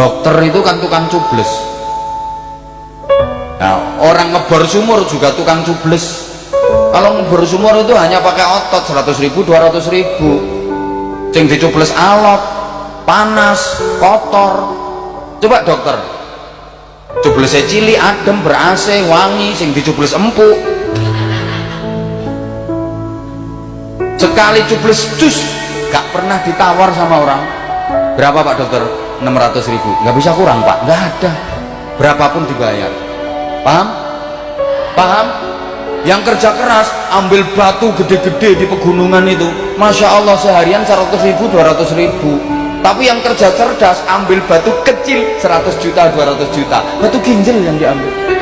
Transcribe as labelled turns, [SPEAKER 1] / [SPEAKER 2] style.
[SPEAKER 1] dokter itu kan tukang cubles. Nah orang ngebor sumur juga tukang cubles. Kalau ngebor sumur itu hanya pakai otot 100 ribu 200 ribu. Yang dicubles alot panas kotor. Coba dokter. Cublesnya cili adem ber AC wangi sing dicubles empuk. Sekali cubles jus gak pernah ditawar sama orang berapa pak dokter? 600 ribu. Nggak bisa kurang pak. Nggak ada. Berapapun dibayar. Paham? Paham? Yang kerja keras ambil batu gede-gede di pegunungan itu. Masya Allah seharian 100 ribu 200 ribu. Tapi yang kerja cerdas ambil batu kecil 100 juta 200 juta. Batu ginjal yang diambil